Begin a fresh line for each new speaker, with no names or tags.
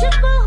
Triple